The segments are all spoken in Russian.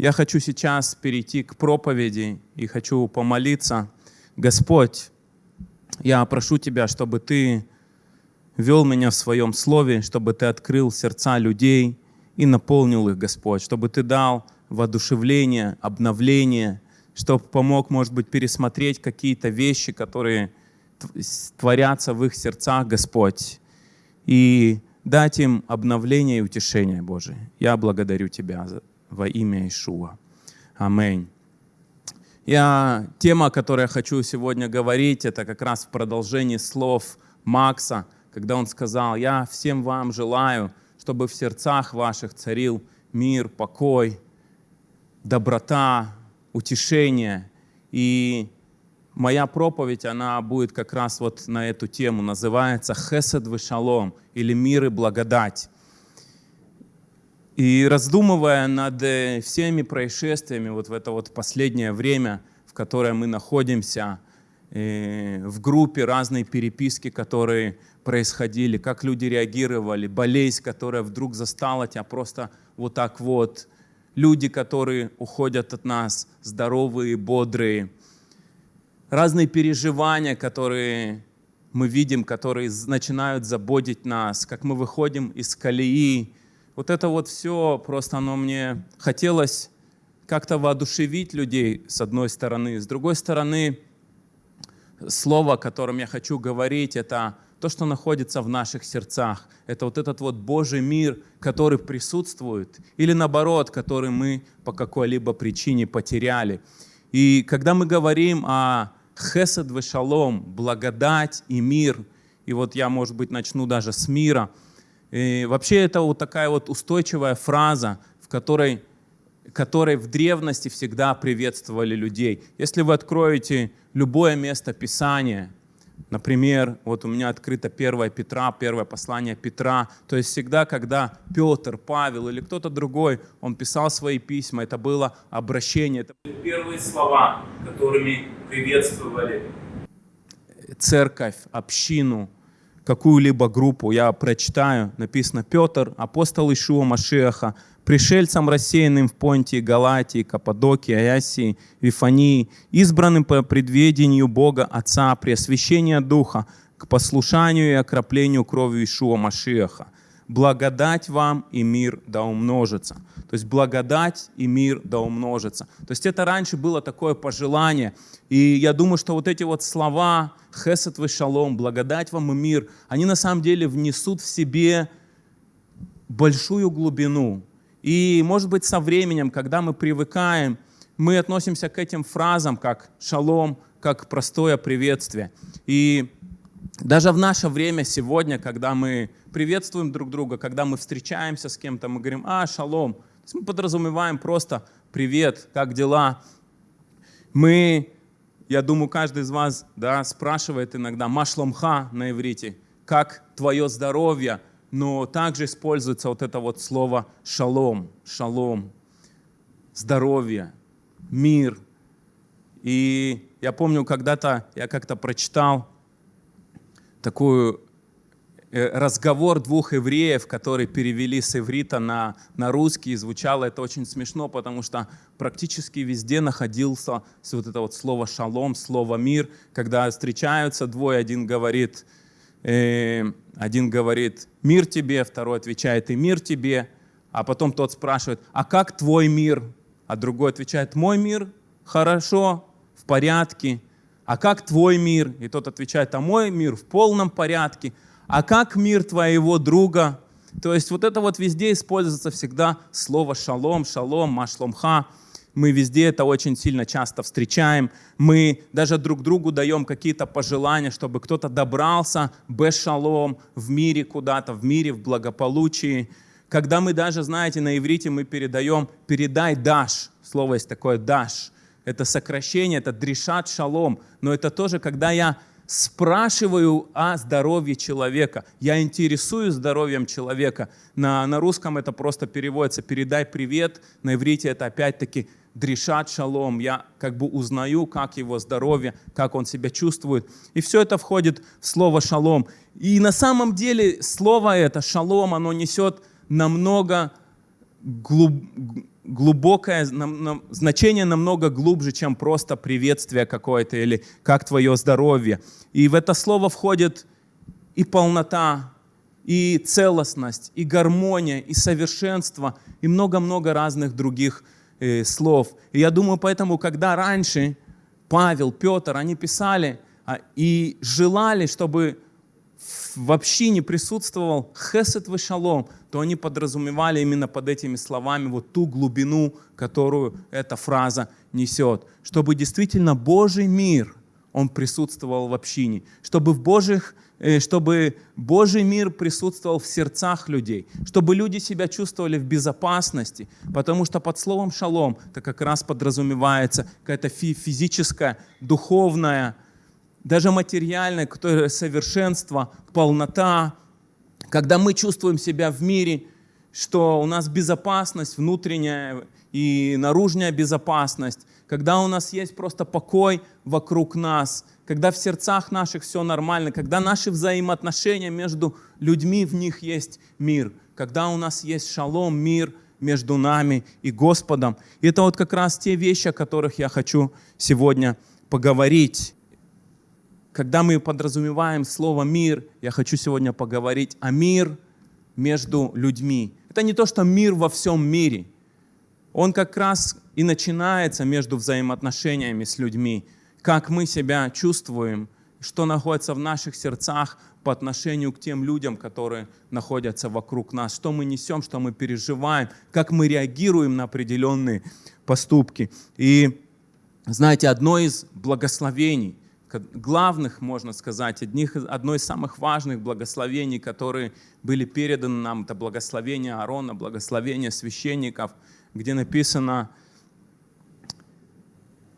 Я хочу сейчас перейти к проповеди и хочу помолиться. Господь, я прошу Тебя, чтобы Ты вел меня в Своем Слове, чтобы Ты открыл сердца людей и наполнил их, Господь, чтобы Ты дал воодушевление, обновление, чтобы помог, может быть, пересмотреть какие-то вещи, которые творятся в их сердцах, Господь, и дать им обновление и утешение, Божие. Я благодарю Тебя во имя Ишуа. Аминь. Я, тема, о которой я хочу сегодня говорить, это как раз в продолжении слов Макса, когда он сказал, «Я всем вам желаю, чтобы в сердцах ваших царил мир, покой, доброта, утешение». И моя проповедь, она будет как раз вот на эту тему, называется «Хесед вешалом» или «Мир и благодать». И раздумывая над э, всеми происшествиями вот в это вот последнее время, в которое мы находимся, э, в группе разные переписки, которые происходили, как люди реагировали, болезнь, которая вдруг застала тебя просто вот так вот, люди, которые уходят от нас, здоровые, бодрые, разные переживания, которые мы видим, которые начинают заботить нас, как мы выходим из колеи, вот это вот все просто оно мне хотелось как-то воодушевить людей с одной стороны. С другой стороны, слово, о котором я хочу говорить, это то, что находится в наших сердцах. Это вот этот вот Божий мир, который присутствует, или наоборот, который мы по какой-либо причине потеряли. И когда мы говорим о хесед шалом, благодать и мир, и вот я, может быть, начну даже с мира – и вообще это вот такая вот устойчивая фраза, в которой, которой в древности всегда приветствовали людей. Если вы откроете любое место Писания, например, вот у меня открыто 1 Петра, первое послание Петра, то есть всегда, когда Петр, Павел или кто-то другой, он писал свои письма, это было обращение, это были первые слова, которыми приветствовали церковь, общину, какую-либо группу, я прочитаю, написано «Петр, апостол Ишуа Машеха, пришельцам, рассеянным в Понтии, Галатии, Каппадокии, Аясии, Вифании, избранным по предведению Бога Отца, при освящении Духа, к послушанию и окроплению кровью Ишуа Машеха, благодать вам и мир да умножится. То есть благодать и мир да умножится. То есть это раньше было такое пожелание. И я думаю, что вот эти вот слова «хесед вы шалом», «благодать вам и мир», они на самом деле внесут в себе большую глубину. И, может быть, со временем, когда мы привыкаем, мы относимся к этим фразам как «шалом», как простое приветствие. И даже в наше время сегодня, когда мы приветствуем друг друга, когда мы встречаемся с кем-то, мы говорим «А, шалом». То есть мы подразумеваем просто «Привет, как дела?». Мы, я думаю, каждый из вас да, спрашивает иногда «Машломха» на иврите, «Как твое здоровье?», но также используется вот это вот слово «шалом», «шалом», «здоровье», «мир». И я помню, когда-то я как-то прочитал такую э, разговор двух евреев, которые перевели с иврита на, на русский, и звучало это очень смешно, потому что практически везде находился вот это вот слово «шалом», слово «мир», когда встречаются двое, один говорит, э, один говорит «мир тебе», второй отвечает «и мир тебе», а потом тот спрашивает «а как твой мир?» А другой отвечает «мой мир хорошо, в порядке». А как твой мир? И тот отвечает, а мой мир в полном порядке. А как мир твоего друга? То есть вот это вот везде используется всегда слово шалом, шалом, машломха. Мы везде это очень сильно часто встречаем. Мы даже друг другу даем какие-то пожелания, чтобы кто-то добрался без шалом в мире куда-то, в мире, в благополучии. Когда мы даже, знаете, на иврите мы передаем «передай даш». Слово есть такое «даш» это сокращение, это дрешат шалом, но это тоже, когда я спрашиваю о здоровье человека, я интересуюсь здоровьем человека. На, на русском это просто переводится «передай привет», на иврите это опять-таки дрешат шалом, я как бы узнаю, как его здоровье, как он себя чувствует. И все это входит в слово шалом. И на самом деле слово это, шалом, оно несет намного глуб глубокое нам- нам- значение намного глубже, чем просто приветствие какое-то или как твое здоровье. И в это слово входит и полнота, и целостность, и гармония, и совершенство, и много-много разных других э, слов. И я думаю, поэтому, когда раньше Павел, Петр, они писали а, и желали, чтобы в общине присутствовал хесед и шалом, то они подразумевали именно под этими словами вот ту глубину, которую эта фраза несет. Чтобы действительно Божий мир, он присутствовал в общине. Чтобы, в Божьих, э, чтобы Божий мир присутствовал в сердцах людей. Чтобы люди себя чувствовали в безопасности. Потому что под словом шалом это как раз подразумевается какая-то физическая, духовная, даже материальное, которое совершенство, полнота, когда мы чувствуем себя в мире, что у нас безопасность внутренняя и наружная безопасность, когда у нас есть просто покой вокруг нас, когда в сердцах наших все нормально, когда наши взаимоотношения между людьми, в них есть мир, когда у нас есть шалом, мир между нами и Господом. И это вот как раз те вещи, о которых я хочу сегодня поговорить когда мы подразумеваем слово «мир», я хочу сегодня поговорить о мир между людьми. Это не то, что мир во всем мире. Он как раз и начинается между взаимоотношениями с людьми. Как мы себя чувствуем, что находится в наших сердцах по отношению к тем людям, которые находятся вокруг нас, что мы несем, что мы переживаем, как мы реагируем на определенные поступки. И знаете, одно из благословений – главных, можно сказать, одних, одно из самых важных благословений, которые были переданы нам, это благословение Аарона, благословение священников, где написано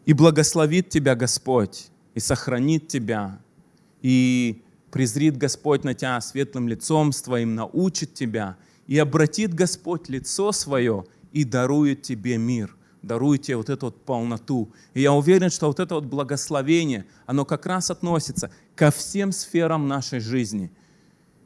«И благословит тебя Господь, и сохранит тебя, и презрит Господь на тебя светлым лицом своим, научит тебя, и обратит Господь лицо свое, и дарует тебе мир» даруете вот эту вот полноту. И я уверен, что вот это вот благословение, оно как раз относится ко всем сферам нашей жизни.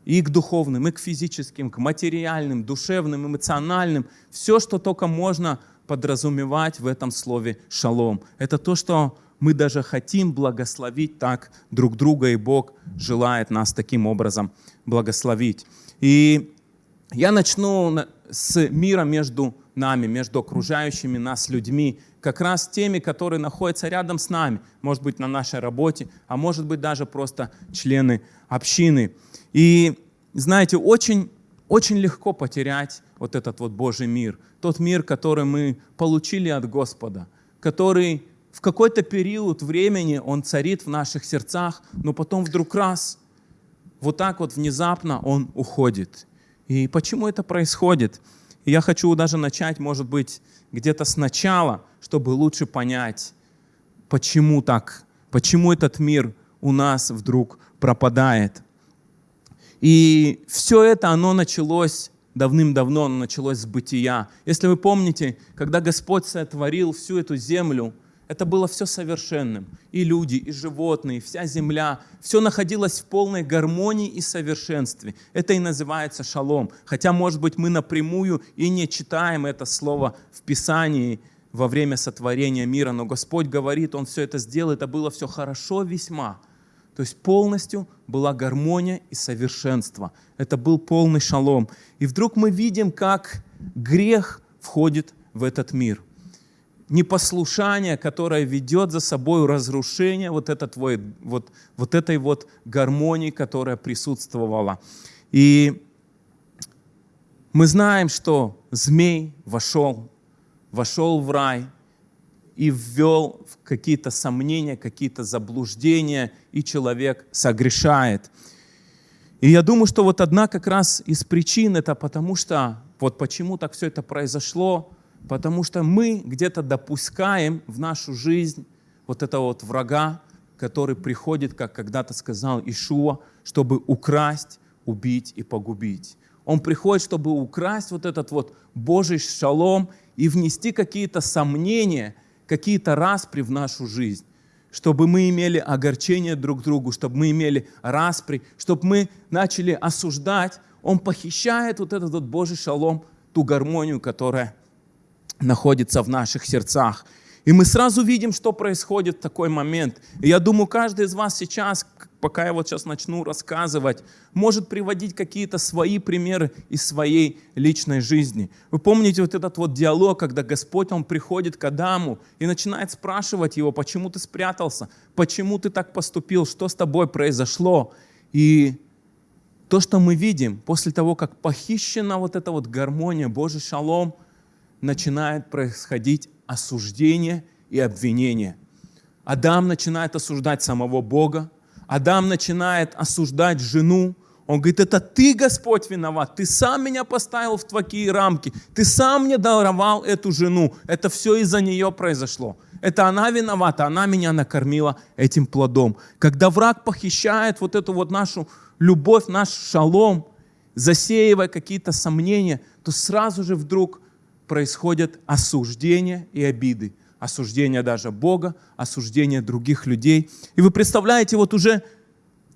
И к духовным, и к физическим, к материальным, душевным, эмоциональным. Все, что только можно подразумевать в этом слове «шалом». Это то, что мы даже хотим благословить так друг друга, и Бог желает нас таким образом благословить. И я начну с мира между нами, между окружающими нас людьми, как раз теми, которые находятся рядом с нами, может быть, на нашей работе, а может быть, даже просто члены общины. И, знаете, очень, очень легко потерять вот этот вот Божий мир, тот мир, который мы получили от Господа, который в какой-то период времени он царит в наших сердцах, но потом вдруг раз, вот так вот внезапно он уходит. И почему это происходит? И я хочу даже начать, может быть, где-то сначала, чтобы лучше понять, почему так, почему этот мир у нас вдруг пропадает. И все это, оно началось давным-давно, оно началось с бытия. Если вы помните, когда Господь сотворил всю эту землю – это было все совершенным. И люди, и животные, и вся земля. Все находилось в полной гармонии и совершенстве. Это и называется шалом. Хотя, может быть, мы напрямую и не читаем это слово в Писании во время сотворения мира, но Господь говорит, Он все это сделал, это было все хорошо весьма. То есть полностью была гармония и совершенство. Это был полный шалом. И вдруг мы видим, как грех входит в этот мир непослушание, которое ведет за собой разрушение вот, этот, вот, вот, вот этой вот гармонии, которая присутствовала. И мы знаем, что змей вошел, вошел в рай и ввел в какие-то сомнения, какие-то заблуждения, и человек согрешает. И я думаю, что вот одна как раз из причин это потому, что вот почему так все это произошло, Потому что мы где-то допускаем в нашу жизнь вот этого вот врага, который приходит, как когда-то сказал Ишуа, чтобы украсть, убить и погубить. Он приходит, чтобы украсть вот этот вот Божий шалом и внести какие-то сомнения, какие-то распри в нашу жизнь, чтобы мы имели огорчение друг другу, чтобы мы имели распри, чтобы мы начали осуждать. Он похищает вот этот вот Божий шалом, ту гармонию, которая находится в наших сердцах. И мы сразу видим, что происходит в такой момент. И я думаю, каждый из вас сейчас, пока я вот сейчас начну рассказывать, может приводить какие-то свои примеры из своей личной жизни. Вы помните вот этот вот диалог, когда Господь, Он приходит к Адаму и начинает спрашивать его, почему ты спрятался, почему ты так поступил, что с тобой произошло. И то, что мы видим после того, как похищена вот эта вот гармония, Божий шалом, начинает происходить осуждение и обвинение. Адам начинает осуждать самого Бога, Адам начинает осуждать жену, он говорит, это ты, Господь, виноват, ты сам меня поставил в такие рамки, ты сам мне даровал эту жену, это все из-за нее произошло. Это она виновата, она меня накормила этим плодом. Когда враг похищает вот эту вот нашу любовь, наш шалом, засеивая какие-то сомнения, то сразу же вдруг происходят осуждения и обиды. Осуждение даже Бога, осуждение других людей. И вы представляете, вот уже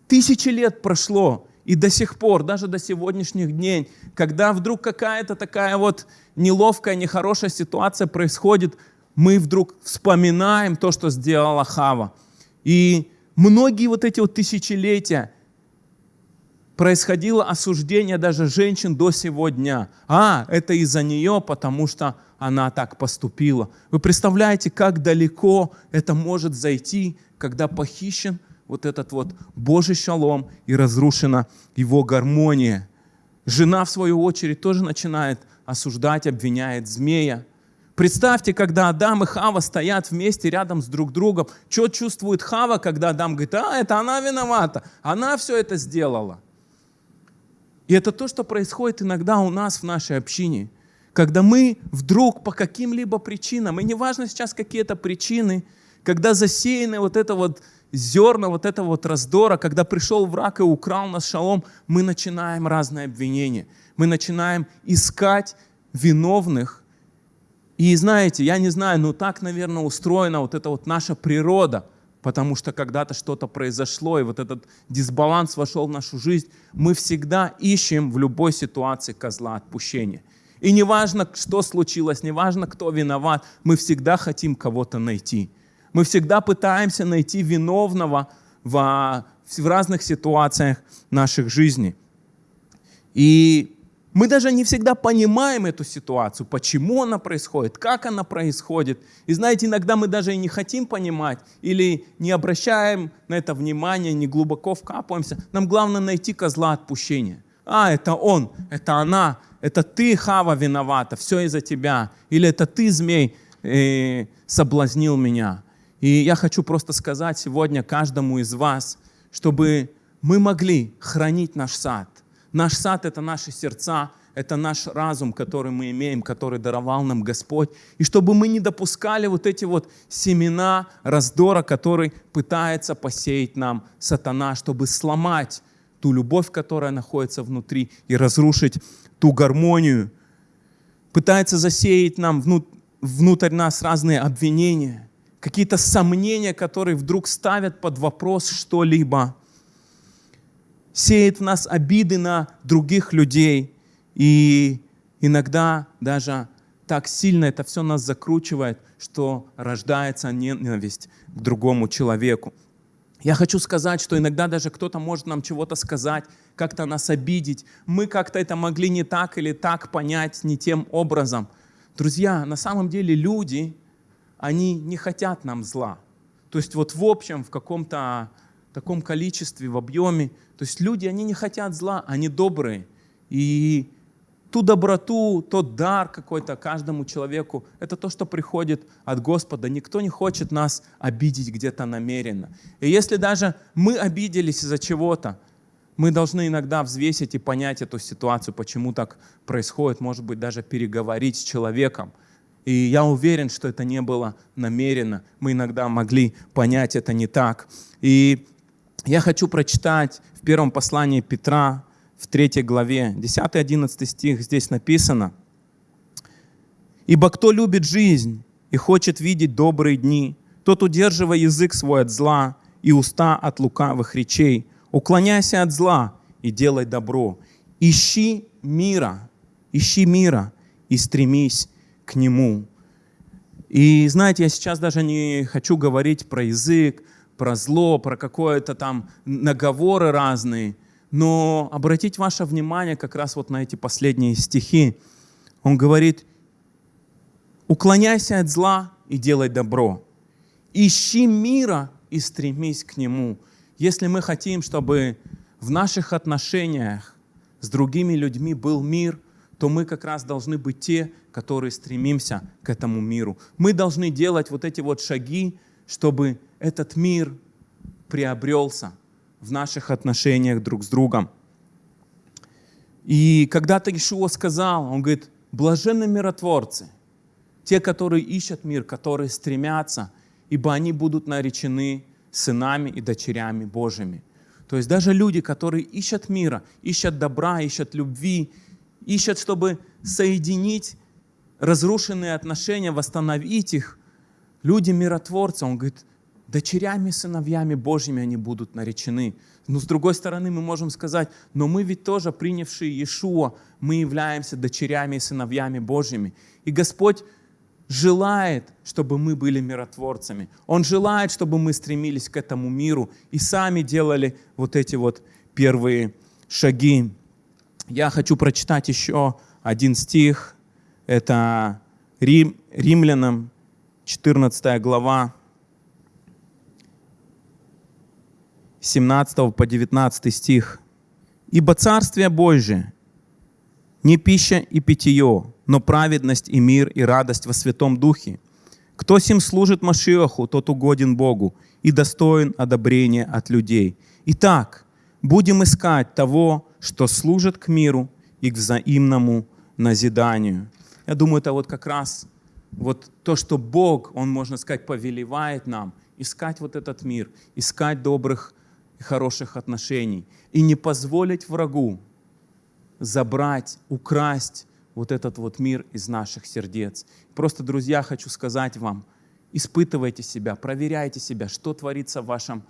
тысячи лет прошло, и до сих пор, даже до сегодняшних дней, когда вдруг какая-то такая вот неловкая, нехорошая ситуация происходит, мы вдруг вспоминаем то, что сделала Хава. И многие вот эти вот тысячелетия происходило осуждение даже женщин до сего дня. А, это из-за нее, потому что она так поступила. Вы представляете, как далеко это может зайти, когда похищен вот этот вот Божий шалом и разрушена его гармония. Жена, в свою очередь, тоже начинает осуждать, обвиняет змея. Представьте, когда Адам и Хава стоят вместе рядом с друг другом. Что чувствует Хава, когда Адам говорит, а, это она виновата, она все это сделала. И это то, что происходит иногда у нас в нашей общине. Когда мы вдруг по каким-либо причинам, и неважно сейчас какие это причины, когда засеяны вот это вот зерна, вот этого вот раздора, когда пришел враг и украл нас шалом, мы начинаем разные обвинения. Мы начинаем искать виновных. И знаете, я не знаю, но так, наверное, устроена вот эта вот наша природа – потому что когда-то что-то произошло, и вот этот дисбаланс вошел в нашу жизнь, мы всегда ищем в любой ситуации козла отпущения. И неважно, что случилось, неважно, кто виноват, мы всегда хотим кого-то найти. Мы всегда пытаемся найти виновного в, в разных ситуациях наших жизней. И мы даже не всегда понимаем эту ситуацию, почему она происходит, как она происходит. И знаете, иногда мы даже и не хотим понимать или не обращаем на это внимание, не глубоко вкапываемся. Нам главное найти козла отпущения. А, это он, это она, это ты, Хава, виновата, все из-за тебя. Или это ты, змей, э, соблазнил меня. И я хочу просто сказать сегодня каждому из вас, чтобы мы могли хранить наш сад – Наш сад — это наши сердца, это наш разум, который мы имеем, который даровал нам Господь. И чтобы мы не допускали вот эти вот семена раздора, который пытается посеять нам сатана, чтобы сломать ту любовь, которая находится внутри, и разрушить ту гармонию. Пытается засеять нам внутрь нас разные обвинения, какие-то сомнения, которые вдруг ставят под вопрос что-либо сеет в нас обиды на других людей. И иногда даже так сильно это все нас закручивает, что рождается ненависть к другому человеку. Я хочу сказать, что иногда даже кто-то может нам чего-то сказать, как-то нас обидеть. Мы как-то это могли не так или так понять, не тем образом. Друзья, на самом деле люди, они не хотят нам зла. То есть вот в общем, в каком-то таком количестве, в объеме. То есть люди, они не хотят зла, они добрые. И ту доброту, тот дар какой-то каждому человеку, это то, что приходит от Господа. Никто не хочет нас обидеть где-то намеренно. И если даже мы обиделись из-за чего-то, мы должны иногда взвесить и понять эту ситуацию, почему так происходит, может быть, даже переговорить с человеком. И я уверен, что это не было намеренно. Мы иногда могли понять это не так. И я хочу прочитать в первом послании Петра, в третьей главе, 10-11 стих, здесь написано. «Ибо кто любит жизнь и хочет видеть добрые дни, тот, удерживая язык свой от зла и уста от лукавых речей, уклоняйся от зла и делай добро. Ищи мира, ищи мира и стремись к Нему. И знаете, я сейчас даже не хочу говорить про язык, про зло, про какое-то там наговоры разные, но обратить ваше внимание как раз вот на эти последние стихи. Он говорит, уклоняйся от зла и делай добро. Ищи мира и стремись к нему. Если мы хотим, чтобы в наших отношениях с другими людьми был мир, то мы как раз должны быть те, которые стремимся к этому миру. Мы должны делать вот эти вот шаги, чтобы этот мир приобрелся в наших отношениях друг с другом. И когда-то Ишуа сказал, он говорит, блаженны миротворцы, те, которые ищут мир, которые стремятся, ибо они будут наречены сынами и дочерями Божьими. То есть даже люди, которые ищут мира, ищут добра, ищут любви, ищут, чтобы соединить разрушенные отношения, восстановить их, люди миротворцы, он говорит, дочерями, сыновьями Божьими они будут наречены. Но с другой стороны мы можем сказать, но мы ведь тоже, принявшие Иешуа, мы являемся дочерями и сыновьями Божьими. И Господь желает, чтобы мы были миротворцами. Он желает, чтобы мы стремились к этому миру и сами делали вот эти вот первые шаги. Я хочу прочитать еще один стих. Это Рим, Римлянам, 14 глава, 17 по 19 стих. «Ибо Царствие Божие не пища и питье, но праведность и мир и радость во Святом Духе. Кто сим служит Машиаху, тот угоден Богу и достоин одобрения от людей. Итак, будем искать того, что служит к миру и к взаимному назиданию». Я думаю, это вот как раз вот то, что Бог, Он, можно сказать, повелевает нам, искать вот этот мир, искать добрых и хороших отношений. И не позволить врагу забрать, украсть вот этот вот мир из наших сердец. Просто, друзья, хочу сказать вам, испытывайте себя, проверяйте себя, что творится в вашем,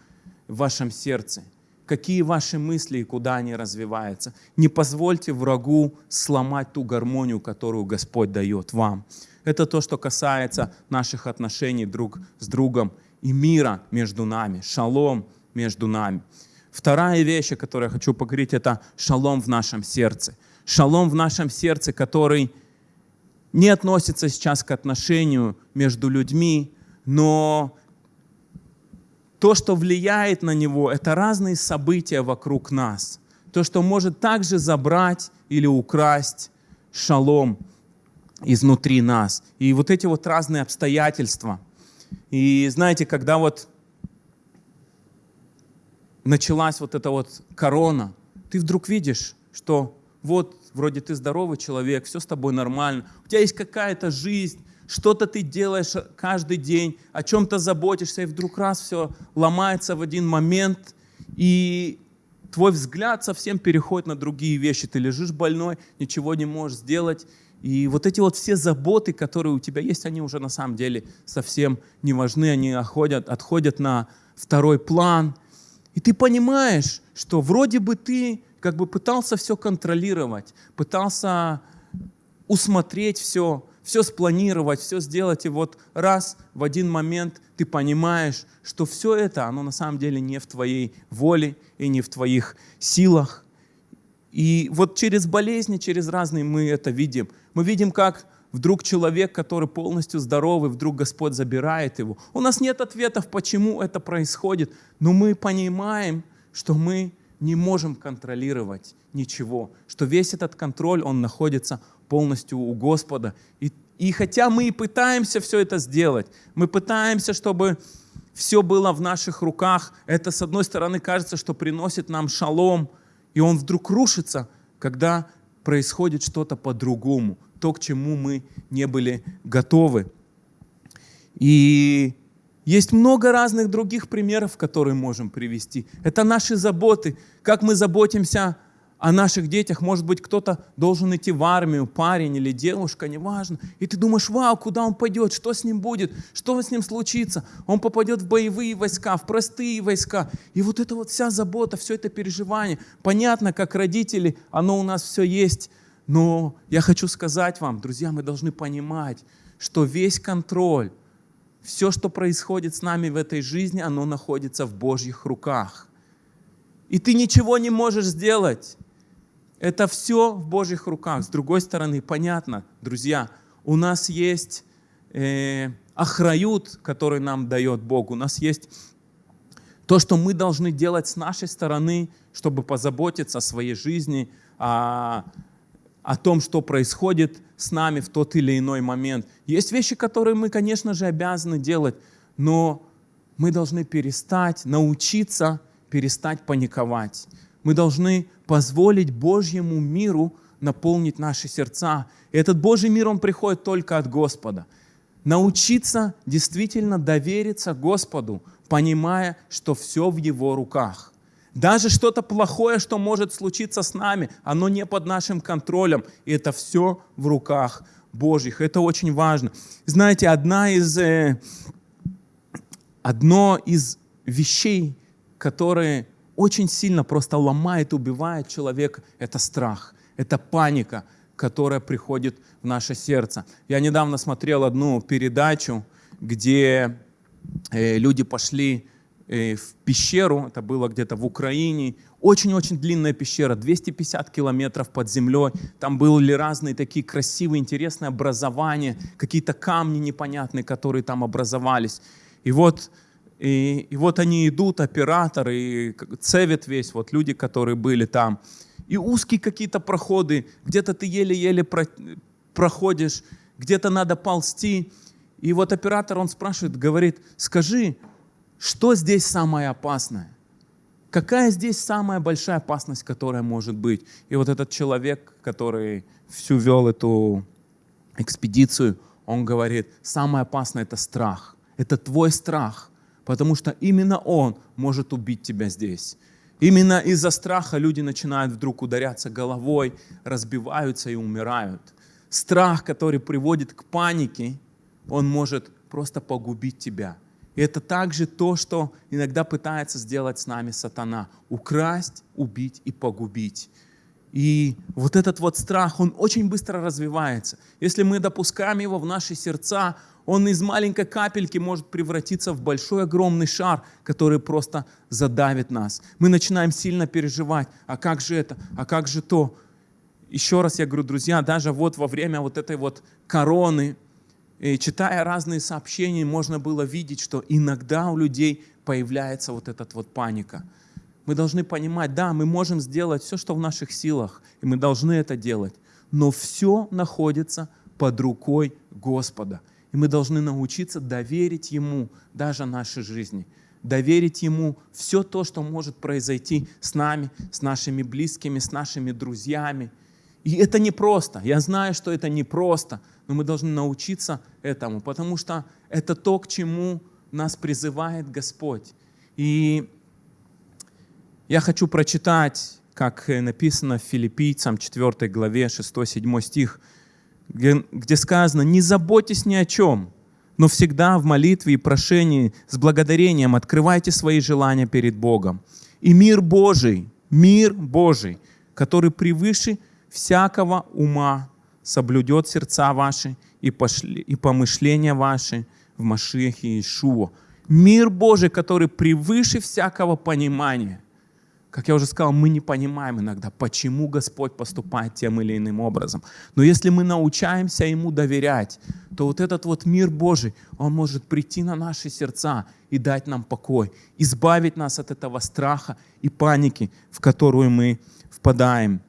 в вашем сердце, какие ваши мысли и куда они развиваются. Не позвольте врагу сломать ту гармонию, которую Господь дает вам. Это то, что касается наших отношений друг с другом и мира между нами. Шалом между нами. Вторая вещь, о которой я хочу поговорить, это шалом в нашем сердце. Шалом в нашем сердце, который не относится сейчас к отношению между людьми, но то, что влияет на него, это разные события вокруг нас. То, что может также забрать или украсть шалом изнутри нас. И вот эти вот разные обстоятельства. И знаете, когда вот началась вот эта вот корона, ты вдруг видишь, что вот вроде ты здоровый человек, все с тобой нормально, у тебя есть какая-то жизнь, что-то ты делаешь каждый день, о чем-то заботишься, и вдруг раз все ломается в один момент, и твой взгляд совсем переходит на другие вещи. Ты лежишь больной, ничего не можешь сделать, и вот эти вот все заботы, которые у тебя есть, они уже на самом деле совсем не важны, они отходят, отходят на второй план – и ты понимаешь, что вроде бы ты как бы пытался все контролировать, пытался усмотреть все, все спланировать, все сделать, и вот раз в один момент ты понимаешь, что все это, оно на самом деле не в твоей воле и не в твоих силах. И вот через болезни, через разные мы это видим. Мы видим, как вдруг человек, который полностью здоровый, вдруг Господь забирает его. У нас нет ответов, почему это происходит, но мы понимаем, что мы не можем контролировать ничего, что весь этот контроль, он находится полностью у Господа. И, и хотя мы и пытаемся все это сделать, мы пытаемся, чтобы все было в наших руках, это с одной стороны кажется, что приносит нам шалом, и он вдруг рушится, когда происходит что-то по-другому, то, к чему мы не были готовы. И есть много разных других примеров, которые можем привести. Это наши заботы, как мы заботимся о наших детях. Может быть, кто-то должен идти в армию, парень или девушка, неважно. И ты думаешь, вау, куда он пойдет, что с ним будет, что с ним случится. Он попадет в боевые войска, в простые войска. И вот эта вот вся забота, все это переживание. Понятно, как родители, оно у нас все есть Но я хочу сказать вам, друзья, мы должны понимать, что весь контроль, все, что происходит с нами в этой жизни, оно находится в Божьих руках. И ты ничего не можешь сделать. Это все в Божьих руках. С другой стороны, понятно, друзья, у нас есть э, охрают, который нам дает Бог. У нас есть то, что мы должны делать с нашей стороны, чтобы позаботиться о своей жизни, о, о том, что происходит с нами в тот или иной момент. Есть вещи, которые мы, конечно же, обязаны делать, но мы должны перестать, научиться перестать паниковать. Мы должны позволить Божьему миру наполнить наши сердца. И этот Божий мир, он приходит только от Господа. Научиться действительно довериться Господу, понимая, что все в Его руках. Даже что-то плохое, что может случиться с нами, оно не под нашим контролем. И это все в руках Божьих. Это очень важно. Знаете, одна из, э, одно из вещей, которые очень сильно просто ломает, убивает человека, это страх, это паника, которая приходит в наше сердце. Я недавно смотрел одну передачу, где э, люди пошли э, в пещеру, это было где-то в Украине, очень-очень длинная пещера, 250 километров под землей, там были разные такие красивые, интересные образования, какие-то камни непонятные, которые там образовались. И вот и, и вот они идут, операторы, и цевет весь, вот люди, которые были там. И узкие какие-то проходы, где-то ты еле-еле про, проходишь, где-то надо ползти. И вот оператор, он спрашивает, говорит, скажи, что здесь самое опасное? Какая здесь самая большая опасность, которая может быть? И вот этот человек, который всю вел эту экспедицию, он говорит, самое опасное – это страх. Это твой страх потому что именно он может убить тебя здесь. Именно из-за страха люди начинают вдруг ударяться головой, разбиваются и умирают. Страх, который приводит к панике, он может просто погубить тебя. И это также то, что иногда пытается сделать с нами сатана. Украсть, убить и погубить. И вот этот вот страх, он очень быстро развивается. Если мы допускаем его в наши сердца, он из маленькой капельки может превратиться в большой огромный шар, который просто задавит нас. Мы начинаем сильно переживать, а как же это, а как же то. Еще раз я говорю, друзья, даже вот во время вот этой вот короны, и читая разные сообщения, можно было видеть, что иногда у людей появляется вот эта вот паника. Мы должны понимать, да, мы можем сделать все, что в наших силах, и мы должны это делать, но все находится под рукой Господа. И мы должны научиться доверить Ему даже нашей жизни. Доверить Ему все то, что может произойти с нами, с нашими близкими, с нашими друзьями. И это непросто. Я знаю, что это непросто, но мы должны научиться этому, потому что это то, к чему нас призывает Господь. И я хочу прочитать, как написано в Филиппийцам 4 главе 6-7 стих – где сказано, не заботьтесь ни о чем, но всегда в молитве и прошении с благодарением открывайте свои желания перед Богом. И мир Божий, мир Божий, который превыше всякого ума, соблюдет сердца ваши и, пошли, и помышления ваши в Машехе Иешуа. Мир Божий, который превыше всякого понимания – как я уже сказал, мы не понимаем иногда, почему Господь поступает тем или иным образом. Но если мы научаемся Ему доверять, то вот этот вот мир Божий, Он может прийти на наши сердца и дать нам покой, избавить нас от этого страха и паники, в которую мы впадаем.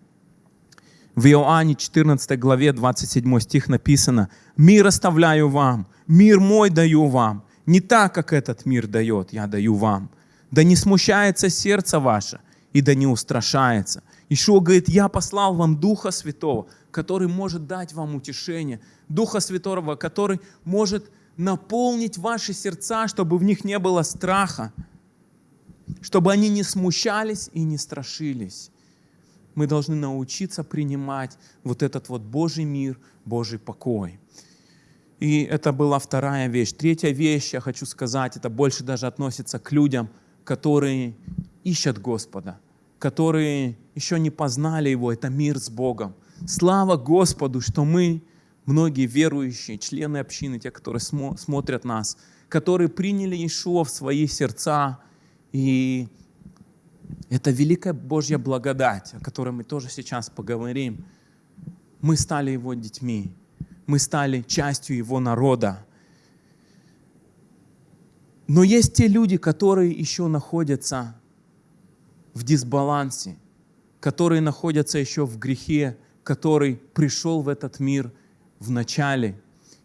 В Иоанне 14 главе 27 стих написано, «Мир оставляю вам, мир мой даю вам, не так, как этот мир дает, я даю вам. Да не смущается сердце ваше, и да не устрашается. Ишуа говорит, я послал вам Духа Святого, который может дать вам утешение. Духа Святого, который может наполнить ваши сердца, чтобы в них не было страха, чтобы они не смущались и не страшились. Мы должны научиться принимать вот этот вот Божий мир, Божий покой. И это была вторая вещь. Третья вещь, я хочу сказать, это больше даже относится к людям, которые ищут Господа, которые еще не познали Его, это мир с Богом. Слава Господу, что мы, многие верующие, члены общины, те, которые смо смотрят нас, которые приняли Иешуа в свои сердца. И это великая Божья благодать, о которой мы тоже сейчас поговорим. Мы стали Его детьми, мы стали частью Его народа. Но есть те люди, которые еще находятся в дисбалансе, которые находятся еще в грехе, который пришел в этот мир в начале.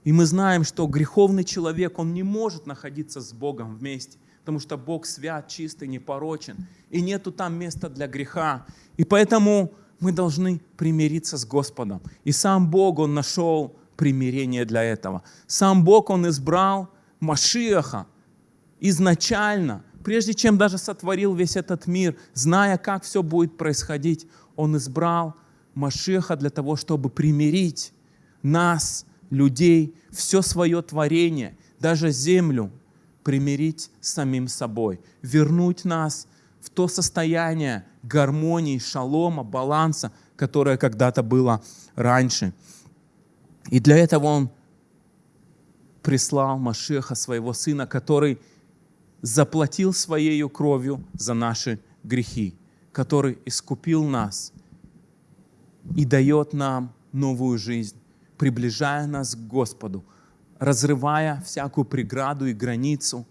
И мы знаем, что греховный человек, он не может находиться с Богом вместе, потому что Бог свят, чистый, непорочен, и нету там места для греха. И поэтому мы должны примириться с Господом. И сам Бог, Он нашел примирение для этого. Сам Бог, Он избрал Машиаха изначально, прежде чем даже сотворил весь этот мир, зная, как все будет происходить, Он избрал Машеха для того, чтобы примирить нас, людей, все свое творение, даже землю, примирить с самим собой, вернуть нас в то состояние гармонии, шалома, баланса, которое когда-то было раньше. И для этого Он прислал Машеха, своего Сына, который заплатил Своей кровью за наши грехи, который искупил нас – и дает нам новую жизнь, приближая нас к Господу, разрывая всякую преграду и границу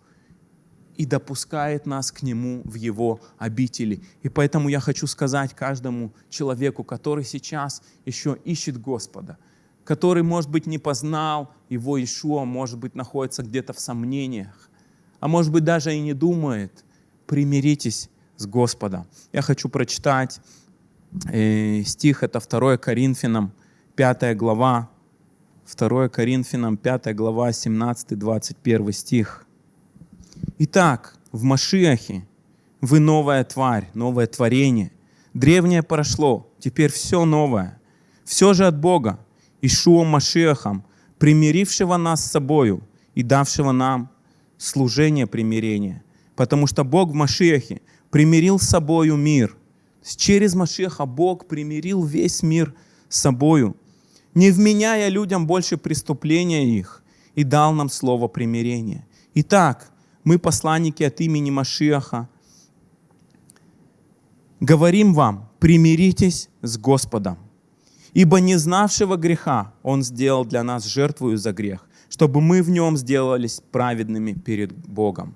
и допускает нас к Нему в Его обители. И поэтому я хочу сказать каждому человеку, который сейчас еще ищет Господа, который, может быть, не познал Его Ишуа, может быть, находится где-то в сомнениях, а может быть, даже и не думает, примиритесь с Господом. Я хочу прочитать и стих это 2 Коринфянам 5 глава, 2 Коринфянам 5 глава, 17-21 стих. Итак, в Машиахе вы новая тварь, новое творение. Древнее прошло, теперь все новое. Все же от Бога, Ишуом Машиахом, примирившего нас с собою и давшего нам служение примирения. Потому что Бог в Машиахе примирил с собою мир – Через Машеха Бог примирил весь мир с собою, не вменяя людям больше преступления их, и дал нам слово примирения. Итак, мы, посланники от имени Машиаха, говорим вам, примиритесь с Господом. Ибо не знавшего греха Он сделал для нас жертвую за грех, чтобы мы в нем сделались праведными перед Богом.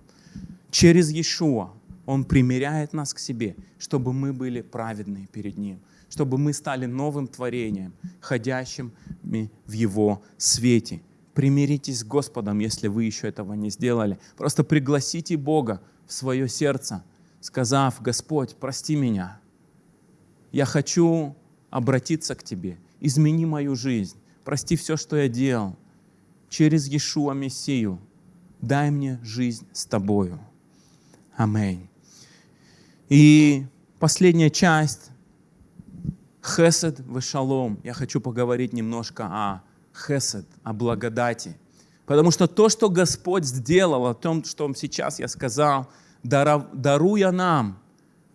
Через Иешуа он примиряет нас к себе, чтобы мы были праведны перед Ним, чтобы мы стали новым творением, ходящим в Его свете. Примиритесь с Господом, если вы еще этого не сделали. Просто пригласите Бога в свое сердце, сказав, Господь, прости меня. Я хочу обратиться к Тебе. Измени мою жизнь. Прости все, что я делал. Через Иешуа Мессию дай мне жизнь с Тобою. Аминь. И последняя часть – хесед в шалом. Я хочу поговорить немножко о хесед, о благодати. Потому что то, что Господь сделал, о том, что сейчас я сказал, даруя нам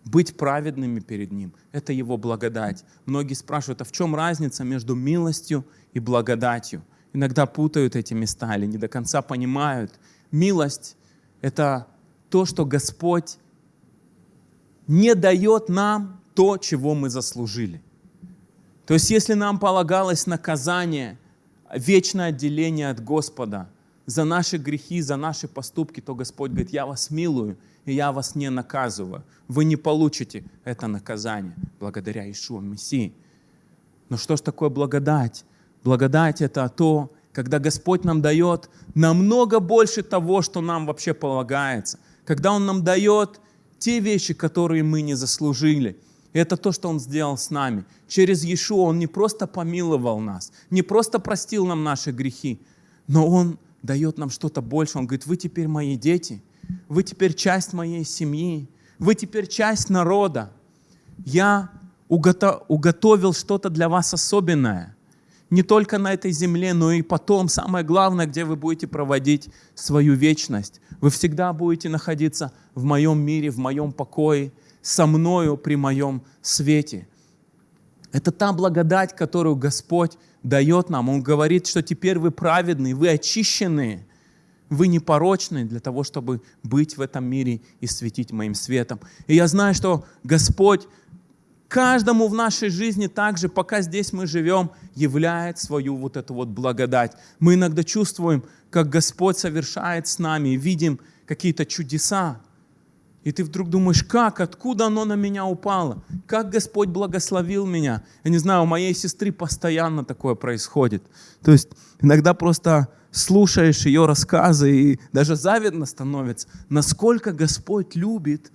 быть праведными перед Ним, это Его благодать. Многие спрашивают, а в чем разница между милостью и благодатью? Иногда путают эти места или не до конца понимают. Милость – это то, что Господь не дает нам то, чего мы заслужили. То есть если нам полагалось наказание, вечное отделение от Господа за наши грехи, за наши поступки, то Господь говорит, я вас милую, и я вас не наказываю. Вы не получите это наказание благодаря Ишуа Мессии. Но что ж такое благодать? Благодать – это то, когда Господь нам дает намного больше того, что нам вообще полагается. Когда Он нам дает те вещи, которые мы не заслужили. Это то, что Он сделал с нами. Через Иешуа Он не просто помиловал нас, не просто простил нам наши грехи, но Он дает нам что-то больше. Он говорит, вы теперь мои дети, вы теперь часть моей семьи, вы теперь часть народа. Я уготовил что-то для вас особенное. Не только на этой земле, но и потом, самое главное, где вы будете проводить свою вечность. Вы всегда будете находиться в моем мире, в моем покое, со мною при моем свете. Это та благодать, которую Господь дает нам. Он говорит, что теперь вы праведны, вы очищены, вы непорочны для того, чтобы быть в этом мире и светить моим светом. И я знаю, что Господь каждому в нашей жизни также, пока здесь мы живем, являет свою вот эту вот благодать. Мы иногда чувствуем, как Господь совершает с нами, видим какие-то чудеса, и ты вдруг думаешь, как, откуда оно на меня упало? Как Господь благословил меня? Я не знаю, у моей сестры постоянно такое происходит. То есть иногда просто слушаешь ее рассказы, и даже завидно становится, насколько Господь любит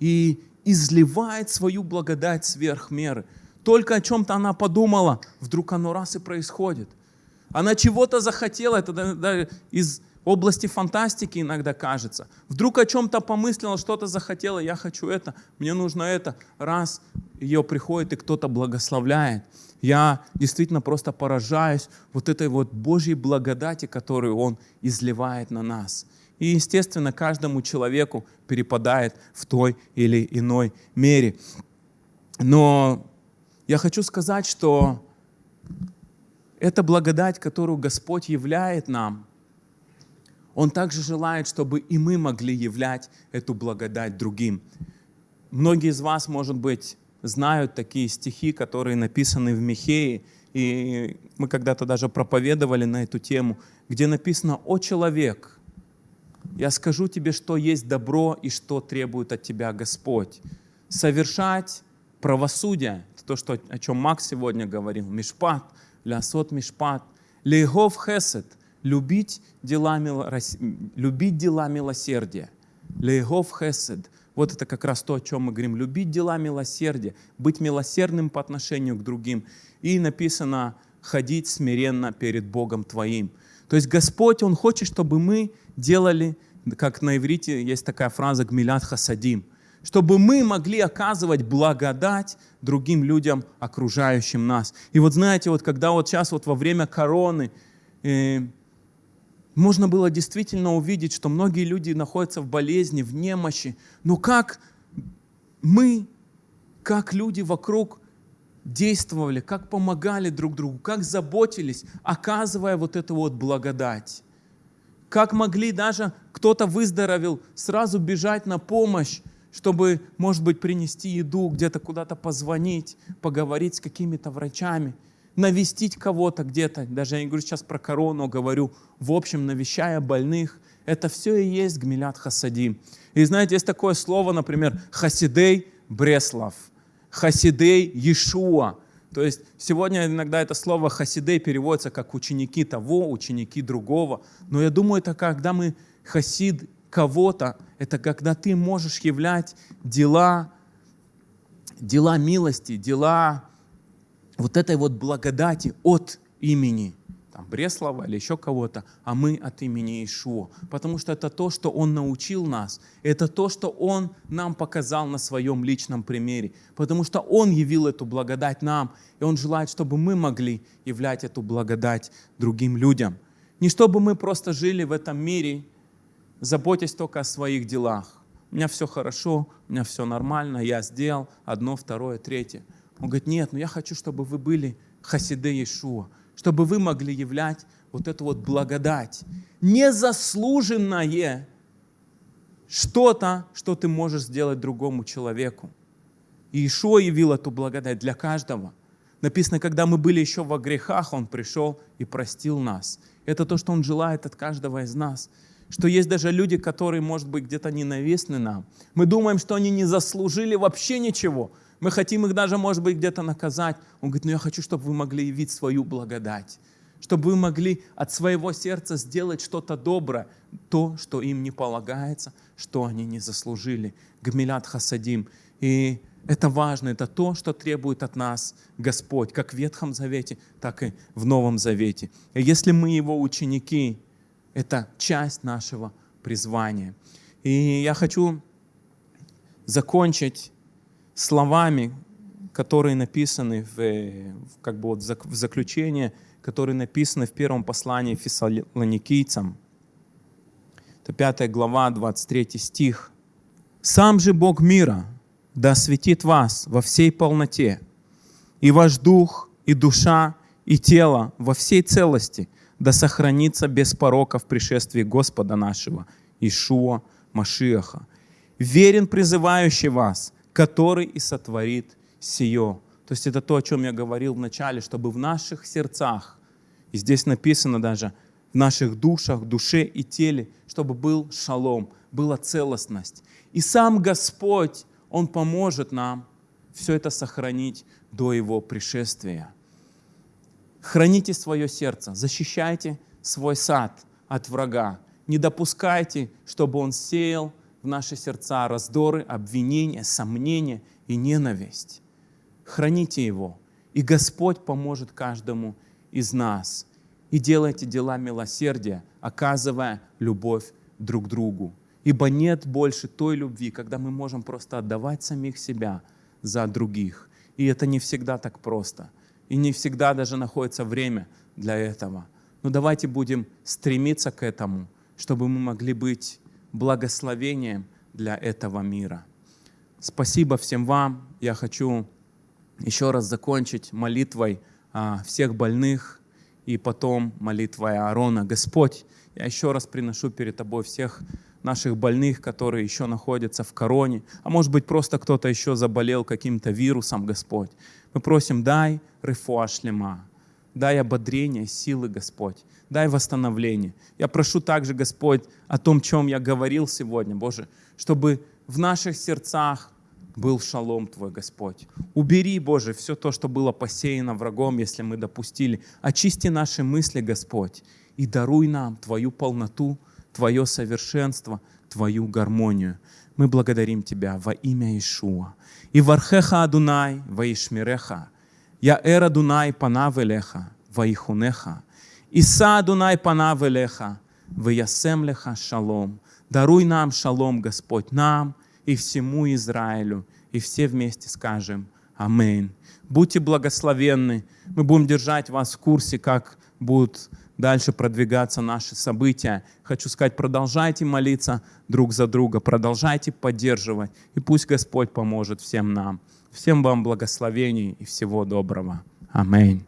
и изливает свою благодать сверх меры. Только о чем-то она подумала, вдруг оно раз и происходит. Она чего-то захотела, это из области фантастики иногда кажется. Вдруг о чем-то помыслила, что-то захотела, я хочу это, мне нужно это. Раз ее приходит и кто-то благословляет. Я действительно просто поражаюсь вот этой вот Божьей благодати, которую Он изливает на нас. И, естественно, каждому человеку перепадает в той или иной мере. Но я хочу сказать, что эта благодать, которую Господь являет нам – он также желает, чтобы и мы могли являть эту благодать другим. Многие из вас, может быть, знают такие стихи, которые написаны в Михее, и мы когда-то даже проповедовали на эту тему, где написано «О человек, я скажу тебе, что есть добро и что требует от тебя Господь. Совершать правосудие, то, что, о чем Макс сегодня говорил, мишпат, лясот мишпат, лейгов хесед – любить дела, любить дела милосердия. Лейгов хесед. Вот это как раз то, о чем мы говорим. Любить дела милосердия, быть милосердным по отношению к другим. И написано, ходить смиренно перед Богом твоим. То есть Господь, Он хочет, чтобы мы делали, как на иврите есть такая фраза «гмилят хасадим», чтобы мы могли оказывать благодать другим людям, окружающим нас. И вот знаете, вот когда вот сейчас вот во время короны, э, можно было действительно увидеть, что многие люди находятся в болезни, в немощи. Но как мы, как люди вокруг действовали, как помогали друг другу, как заботились, оказывая вот эту вот благодать. Как могли даже кто-то выздоровел, сразу бежать на помощь, чтобы, может быть, принести еду, где-то куда-то позвонить, поговорить с какими-то врачами – навестить кого-то где-то, даже я не говорю сейчас про корону, говорю, в общем, навещая больных, это все и есть гмилят хасадим. И знаете, есть такое слово, например, хасидей Бреслав, хасидей Иешуа. То есть сегодня иногда это слово хасидей переводится как ученики того, ученики другого. Но я думаю, это когда мы хасид кого-то, это когда ты можешь являть дела, дела милости, дела вот этой вот благодати от имени там, Бреслова или еще кого-то, а мы от имени Ишуа. Потому что это то, что Он научил нас. Это то, что Он нам показал на своем личном примере. Потому что Он явил эту благодать нам, и Он желает, чтобы мы могли являть эту благодать другим людям. Не чтобы мы просто жили в этом мире, заботясь только о своих делах. У меня все хорошо, у меня все нормально, я сделал одно, второе, третье. Он говорит, нет, но я хочу, чтобы вы были хасиды Иешуа, чтобы вы могли являть вот эту вот благодать, незаслуженное что-то, что ты можешь сделать другому человеку. И Ишуа явил эту благодать для каждого. Написано, когда мы были еще во грехах, Он пришел и простил нас. Это то, что Он желает от каждого из нас. Что есть даже люди, которые, может быть, где-то ненавистны нам. Мы думаем, что они не заслужили вообще ничего. Мы хотим их даже, может быть, где-то наказать. Он говорит, ну я хочу, чтобы вы могли явить свою благодать. Чтобы вы могли от своего сердца сделать что-то доброе, то, что им не полагается, что они не заслужили. Гмилят хасадим. И это важно, это то, что требует от нас Господь, как в Ветхом Завете, так и в Новом Завете. И если мы Его ученики, это часть нашего призвания. И я хочу закончить словами, которые написаны в, как бы вот в заключение, которые написаны в первом послании фессалоникийцам. Это 5 глава, 23 стих. «Сам же Бог мира да осветит вас во всей полноте, и ваш дух, и душа, и тело во всей целости да сохранится без порока в пришествии Господа нашего, Ишуа Машиаха. Верен призывающий вас, который и сотворит сие. То есть это то, о чем я говорил в начале, чтобы в наших сердцах, и здесь написано даже, в наших душах, душе и теле, чтобы был шалом, была целостность. И сам Господь, Он поможет нам все это сохранить до Его пришествия. Храните свое сердце, защищайте свой сад от врага. Не допускайте, чтобы он сеял в наши сердца раздоры, обвинения, сомнения и ненависть. Храните его, и Господь поможет каждому из нас. И делайте дела милосердия, оказывая любовь друг другу. Ибо нет больше той любви, когда мы можем просто отдавать самих себя за других. И это не всегда так просто. И не всегда даже находится время для этого. Но давайте будем стремиться к этому, чтобы мы могли быть благословением для этого мира. Спасибо всем вам. Я хочу еще раз закончить молитвой всех больных и потом молитвой Аарона. Господь, я еще раз приношу перед Тобой всех наших больных, которые еще находятся в короне, а может быть просто кто-то еще заболел каким-то вирусом, Господь. Мы просим, дай рефуа шлема, дай ободрение, силы, Господь, дай восстановление. Я прошу также, Господь, о том, чем я говорил сегодня, Боже, чтобы в наших сердцах был шалом Твой, Господь. Убери, Боже, все то, что было посеяно врагом, если мы допустили. Очисти наши мысли, Господь, и даруй нам Твою полноту, Твое совершенство, Твою гармонию. Мы благодарим Тебя во имя Ишуа. И вархеха Адунай ваишмиреха, я эра Дунай панав элеха, ваихунеха. Иса Адунай панав элеха, ваясем леха шалом. Даруй нам шалом, Господь, нам и всему Израилю. И все вместе скажем Аминь. Будьте благословенны. Мы будем держать вас в курсе, как будут дальше продвигаться наши события. Хочу сказать, продолжайте молиться друг за друга, продолжайте поддерживать, и пусть Господь поможет всем нам. Всем вам благословений и всего доброго. Аминь.